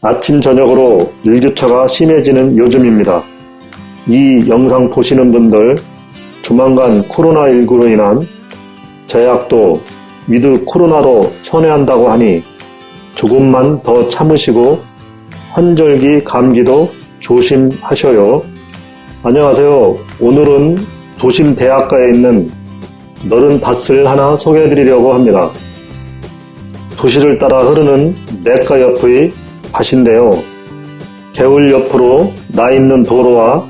아침 저녁으로 일교차가 심해지는 요즘입니다. 이 영상 보시는 분들 조만간 코로나19로 인한 제약도 with 코로나로 선회한다고 하니 조금만 더 참으시고 환절기 감기도 조심하셔요. 안녕하세요. 오늘은 도심 대학가에 있는 너른 밭을 하나 소개해 드리려고 합니다. 도시를 따라 흐르는 내가 옆의 밭인데요. 개울 옆으로 나 있는 도로와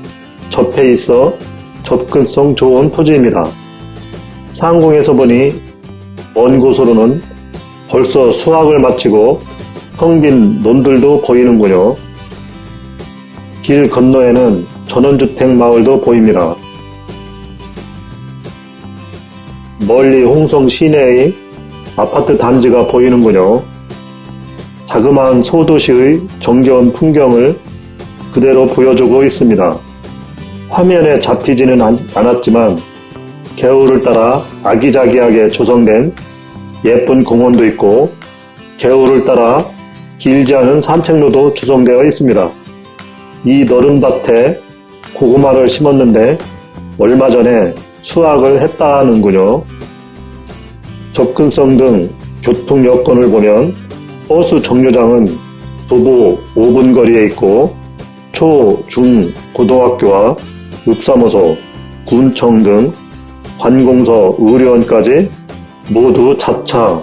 접해 있어 접근성 좋은 토지입니다. 상공에서 보니 먼 곳으로는 벌써 수확을 마치고 텅빈 논들도 보이는군요. 길 건너에는 전원주택 마을도 보입니다. 멀리 홍성 시내의 아파트 단지가 보이는군요. 자그마한 소도시의 정겨운 풍경을 그대로 보여주고 있습니다. 화면에 잡히지는 않, 않았지만 개울을 따라 아기자기하게 조성된 예쁜 공원도 있고 개울을 따라 길지 않은 산책로도 조성되어 있습니다. 이 너른 밭에 고구마를 심었는데 얼마 전에 수확을 했다는군요. 접근성 등 교통 여건을 보면 버스 정류장은 도보 5분 거리에 있고 초, 중, 고등학교와 읍사무소, 군청 등 관공서, 의료원까지 모두 자차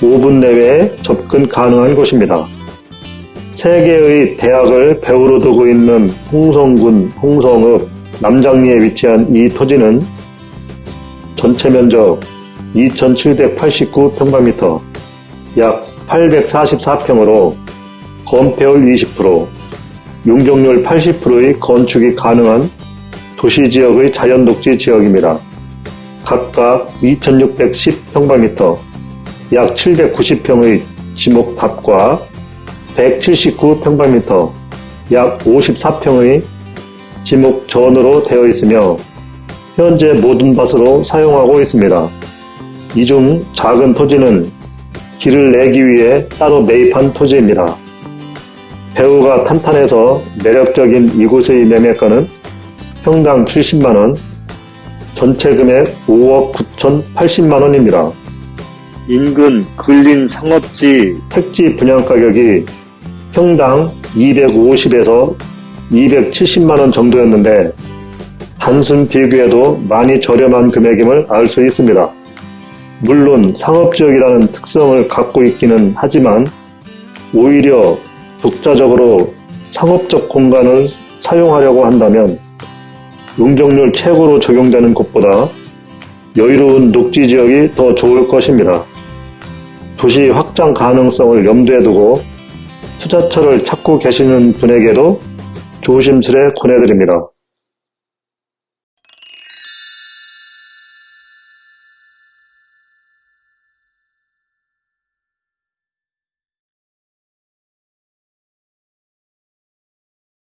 5분 내외에 접근 가능한 곳입니다. 세 개의 대학을 배후로 두고 있는 홍성군 홍성읍 남장리에 위치한 이 토지는 전체 면적 2789평방미터 약 844평으로 건폐율 20%, 용적률 80%의 건축이 가능한 도시지역의 자연독지 지역입니다. 각각 2610평방미터, 약 790평의 지목탑과 179평방미터, 약 54평의 지목전으로 되어 있으며 현재 모든 밭으로 사용하고 있습니다. 이 중 작은 토지는 길을 내기 위해 따로 매입한 토지입니다. 배우가 탄탄해서 매력적인 이곳의 매매가는 평당 70만원, 전체 금액 5억 9,080만원입니다. 인근 근린 상업지 택지 분양 가격이 평당 250에서 270만원 정도였는데 단순 비교해도 많이 저렴한 금액임을 알 수 있습니다. 물론 상업지역이라는 특성을 갖고 있기는 하지만 오히려 독자적으로 상업적 공간을 사용하려고 한다면 용적률 최고로 적용되는 곳보다 여유로운 녹지 지역이 더 좋을 것입니다. 도시 확장 가능성을 염두에 두고 투자처를 찾고 계시는 분에게도 조심스레 권해드립니다.